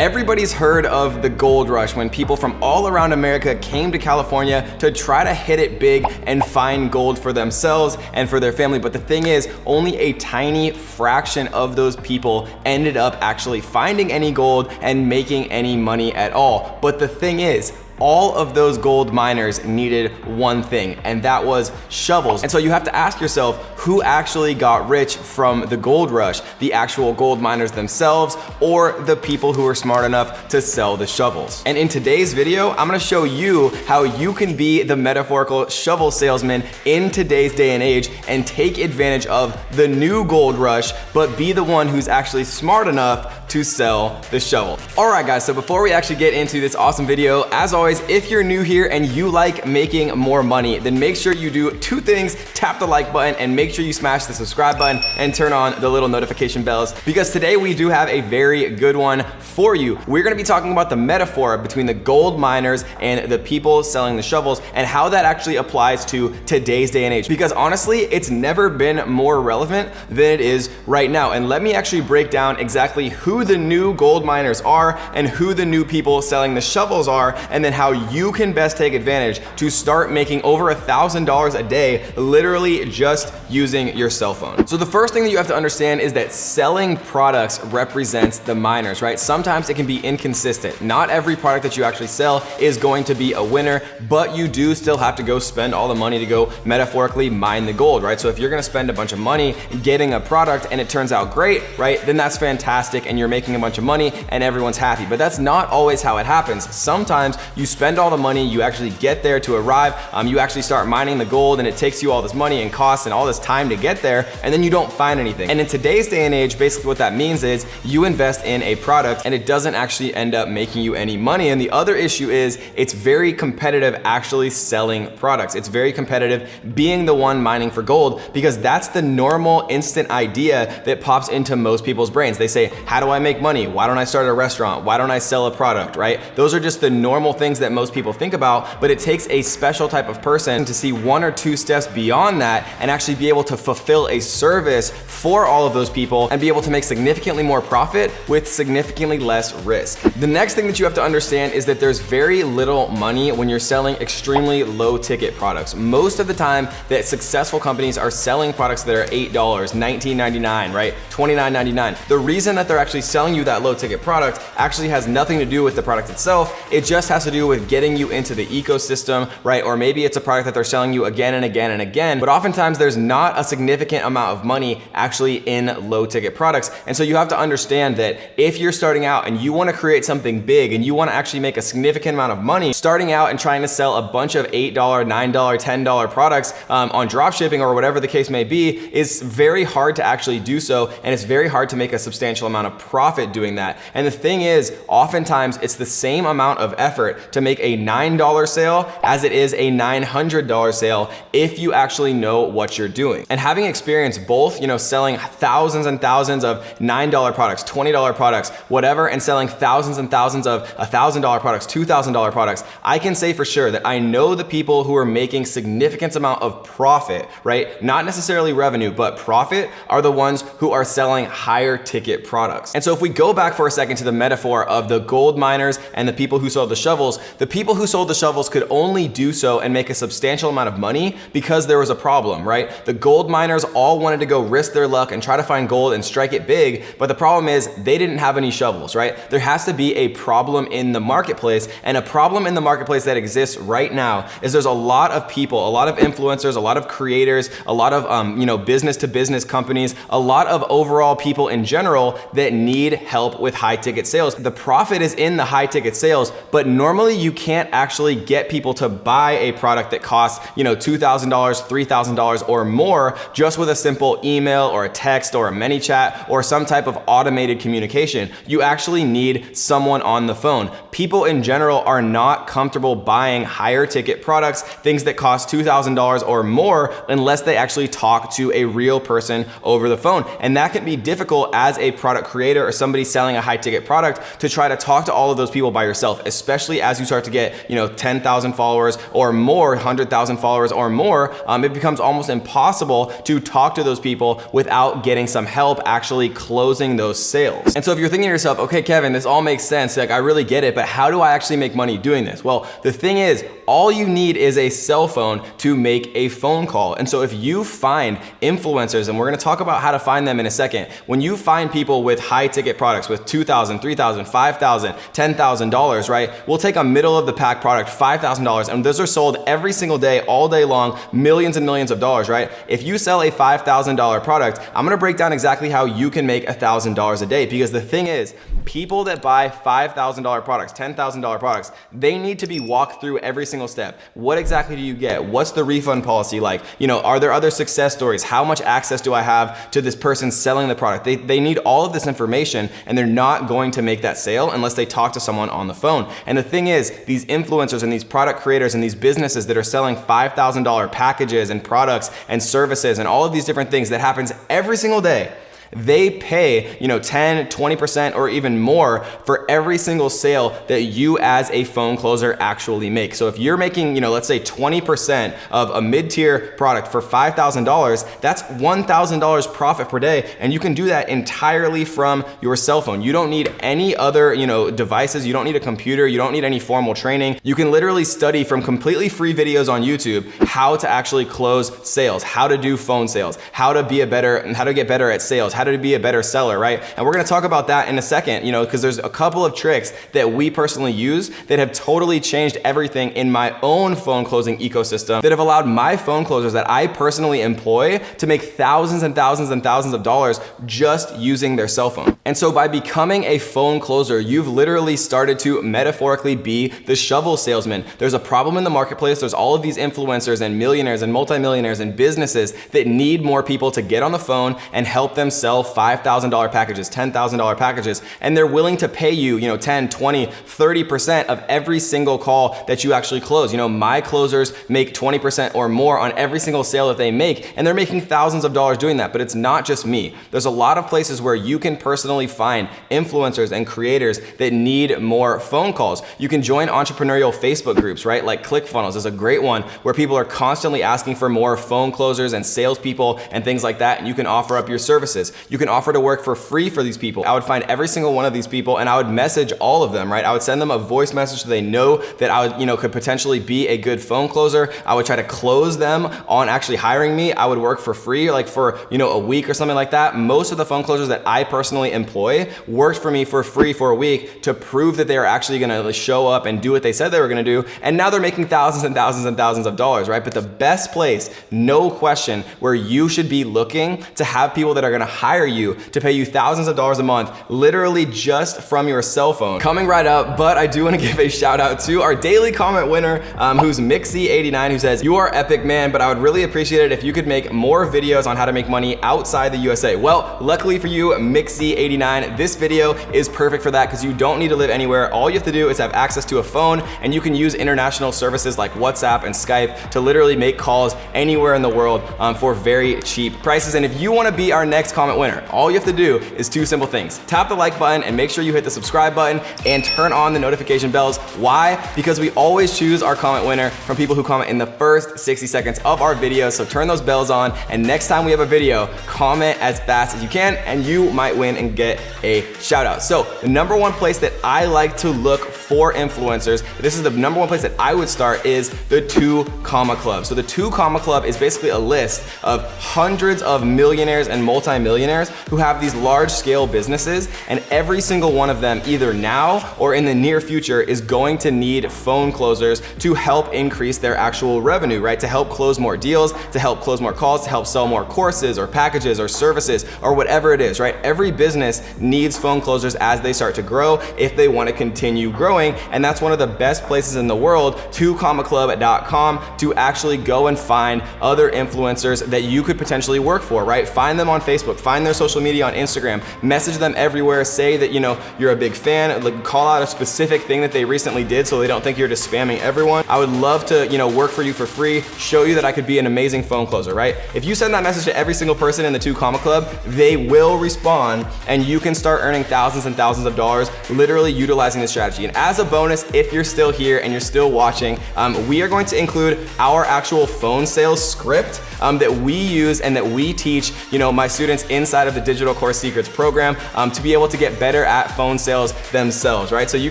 Everybody's heard of the gold rush when people from all around America came to California to try to hit it big and find gold for themselves and for their family. But the thing is, only a tiny fraction of those people ended up actually finding any gold and making any money at all. But the thing is, all of those gold miners needed one thing, and that was shovels. And so you have to ask yourself, who actually got rich from the gold rush? The actual gold miners themselves, or the people who were smart enough to sell the shovels? And in today's video, I'm gonna show you how you can be the metaphorical shovel salesman in today's day and age and take advantage of the new gold rush, but be the one who's actually smart enough to sell the shovel. All right guys, so before we actually get into this awesome video, as always, if you're new here and you like making more money, then make sure you do two things, tap the like button and make sure you smash the subscribe button and turn on the little notification bells because today we do have a very good one for you. We're gonna be talking about the metaphor between the gold miners and the people selling the shovels and how that actually applies to today's day and age. Because honestly, it's never been more relevant than it is right now. And let me actually break down exactly who the new gold miners are and who the new people selling the shovels are and then how you can best take advantage to start making over a thousand dollars a day literally just using your cell phone. So the first thing that you have to understand is that selling products represents the miners, right? Sometimes it can be inconsistent. Not every product that you actually sell is going to be a winner, but you do still have to go spend all the money to go metaphorically mine the gold, right? So if you're gonna spend a bunch of money getting a product and it turns out great, right? Then that's fantastic and you're making a bunch of money and everyone's happy. But that's not always how it happens. Sometimes you spend all the money, you actually get there to arrive, um, you actually start mining the gold and it takes you all this money and costs and all this time to get there and then you don't find anything. And in today's day and age, basically what that means is you invest in a product and it doesn't actually end up making you any money. And the other issue is it's very competitive actually selling products. It's very competitive being the one mining for gold because that's the normal instant idea that pops into most people's brains. They say, how do I make money? Why don't I start a restaurant? Why don't I sell a product, right? Those are just the normal things that most people think about, but it takes a special type of person to see one or two steps beyond that and actually be able to fulfill a service for all of those people and be able to make significantly more profit with significantly less risk. The next thing that you have to understand is that there's very little money when you're selling extremely low ticket products. Most of the time that successful companies are selling products that are $8, $19.99, right? $29.99. The reason that they're actually selling you that low ticket product actually has nothing to do with the product itself. It just has to do with getting you into the ecosystem, right? Or maybe it's a product that they're selling you again and again and again, but oftentimes there's not a significant amount of money actually in low ticket products. And so you have to understand that if you're starting out and you wanna create something big and you wanna actually make a significant amount of money, starting out and trying to sell a bunch of $8, $9, $10 products um, on drop shipping or whatever the case may be is very hard to actually do so. And it's very hard to make a substantial amount of profit doing that. And the thing is, oftentimes it's the same amount of effort to make a $9 sale as it is a $900 sale if you actually know what you're doing. And having experienced both, you know, selling thousands and thousands of $9 products, $20 products, whatever, and selling thousands and thousands of $1,000 products, $2,000 products, I can say for sure that I know the people who are making significant amount of profit, right? Not necessarily revenue, but profit are the ones who are selling higher ticket products. And so if we go back for a second to the metaphor of the gold miners and the people who sold the shovels, the people who sold the shovels could only do so and make a substantial amount of money because there was a problem, right? The gold miners all wanted to go risk their luck and try to find gold and strike it big, but the problem is they didn't have any shovels, right? There has to be a problem in the marketplace and a problem in the marketplace that exists right now is there's a lot of people, a lot of influencers, a lot of creators, a lot of um, you know business to business companies, a lot of overall people in general that need help with high ticket sales. The profit is in the high ticket sales, but normally you can't actually get people to buy a product that costs, you know, $2,000, $3,000 or more just with a simple email or a text or a ManyChat or some type of automated communication. You actually need someone on the phone. People in general are not comfortable buying higher ticket products, things that cost $2,000 or more unless they actually talk to a real person over the phone. And that can be difficult as a product creator or somebody selling a high ticket product to try to talk to all of those people by yourself, especially as you start to get, you know, 10,000 followers or more, 100,000 followers or more, um, it becomes almost impossible possible to talk to those people without getting some help actually closing those sales. And so if you're thinking to yourself, okay, Kevin, this all makes sense. Like I really get it, but how do I actually make money doing this? Well, the thing is, all you need is a cell phone to make a phone call. And so if you find influencers, and we're gonna talk about how to find them in a second, when you find people with high ticket products with $2,000, $3,000, $5,000, $10,000, right? We'll take a middle of the pack product, $5,000, and those are sold every single day, all day long, millions and millions of dollars, right? If you sell a $5,000 product, I'm gonna break down exactly how you can make $1,000 a day because the thing is, people that buy $5,000 products, $10,000 products, they need to be walked through every single step. What exactly do you get? What's the refund policy like? You know, are there other success stories? How much access do I have to this person selling the product? They, they need all of this information and they're not going to make that sale unless they talk to someone on the phone. And the thing is, these influencers and these product creators and these businesses that are selling $5,000 packages and products and services and all of these different things that happens every single day, they pay, you know, 10, 20% or even more for every single sale that you as a phone closer actually make. So if you're making, you know, let's say 20% of a mid-tier product for $5,000, that's $1,000 profit per day. And you can do that entirely from your cell phone. You don't need any other, you know, devices. You don't need a computer. You don't need any formal training. You can literally study from completely free videos on YouTube how to actually close sales, how to do phone sales, how to be a better, and how to get better at sales, how to be a better seller, right? And we're gonna talk about that in a second, you know, because there's a couple of tricks that we personally use that have totally changed everything in my own phone closing ecosystem that have allowed my phone closers that I personally employ to make thousands and thousands and thousands of dollars just using their cell phone. And so by becoming a phone closer, you've literally started to metaphorically be the shovel salesman. There's a problem in the marketplace. There's all of these influencers and millionaires and multimillionaires and businesses that need more people to get on the phone and help them sell sell $5,000 packages, $10,000 packages, and they're willing to pay you, you know, 10, 20, 30% of every single call that you actually close. You know, my closers make 20% or more on every single sale that they make, and they're making thousands of dollars doing that, but it's not just me. There's a lot of places where you can personally find influencers and creators that need more phone calls. You can join entrepreneurial Facebook groups, right? Like ClickFunnels is a great one where people are constantly asking for more phone closers and salespeople and things like that, and you can offer up your services. You can offer to work for free for these people. I would find every single one of these people and I would message all of them, right? I would send them a voice message so they know that I would, you know, could potentially be a good phone closer. I would try to close them on actually hiring me. I would work for free, like for, you know, a week or something like that. Most of the phone closers that I personally employ worked for me for free for a week to prove that they are actually gonna show up and do what they said they were gonna do. And now they're making thousands and thousands and thousands of dollars, right? But the best place, no question, where you should be looking to have people that are gonna hire hire you to pay you thousands of dollars a month, literally just from your cell phone. Coming right up, but I do wanna give a shout out to our daily comment winner, um, who's Mixie89, who says, you are epic man, but I would really appreciate it if you could make more videos on how to make money outside the USA. Well, luckily for you, Mixie89, this video is perfect for that because you don't need to live anywhere. All you have to do is have access to a phone and you can use international services like WhatsApp and Skype to literally make calls anywhere in the world um, for very cheap prices. And if you wanna be our next comment winner. All you have to do is two simple things. Tap the like button and make sure you hit the subscribe button and turn on the notification bells. Why? Because we always choose our comment winner from people who comment in the first 60 seconds of our video. So turn those bells on and next time we have a video, comment as fast as you can and you might win and get a shout out. So the number one place that I like to look for influencers, this is the number one place that I would start is the two comma club. So the two comma club is basically a list of hundreds of millionaires and multi-millionaires who have these large scale businesses and every single one of them either now or in the near future is going to need phone closers to help increase their actual revenue, right? To help close more deals, to help close more calls, to help sell more courses or packages or services or whatever it is, right? Every business needs phone closers as they start to grow if they want to continue growing. And that's one of the best places in the world, 2commaclub.com to actually go and find other influencers that you could potentially work for, right? Find them on Facebook, find find their social media on Instagram, message them everywhere, say that you know you're a big fan, like call out a specific thing that they recently did so they don't think you're just spamming everyone. I would love to you know work for you for free, show you that I could be an amazing phone closer, right? If you send that message to every single person in the two comma club, they will respond and you can start earning thousands and thousands of dollars literally utilizing this strategy. And as as a bonus, if you're still here and you're still watching, um, we are going to include our actual phone sales script um, that we use and that we teach, you know, my students inside of the Digital Course Secrets program um, to be able to get better at phone sales themselves, right? So you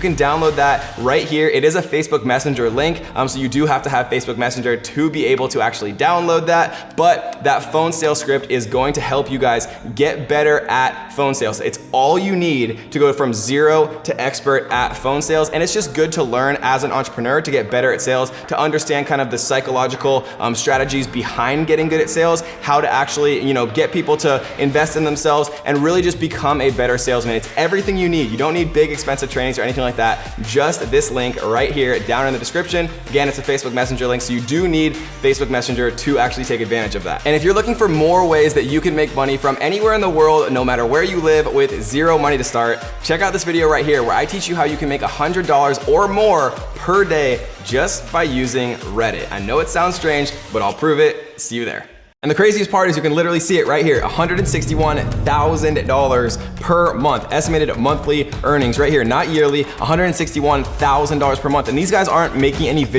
can download that right here. It is a Facebook Messenger link, um, so you do have to have Facebook Messenger to be able to actually download that, but that phone sales script is going to help you guys get better at phone sales. It's all you need to go from zero to expert at phone sales, and it's just good to learn as an entrepreneur to get better at sales, to understand kind of the psychological um, strategies behind getting good at sales, how to actually, you know, get people to invest in themselves and really just become a better salesman. It's everything you need. You don't need big expensive trainings or anything like that. Just this link right here down in the description. Again, it's a Facebook Messenger link, so you do need Facebook Messenger to actually take advantage of that. And if you're looking for more ways that you can make money from anywhere in the world, no matter where you live with zero money to start, check out this video right here where I teach you how you can make $100 or more per day just by using Reddit. I know it sounds strange, but I'll prove it. See you there. And the craziest part is you can literally see it right here, $161,000 per month, estimated monthly earnings right here, not yearly, $161,000 per month. And these guys aren't making any video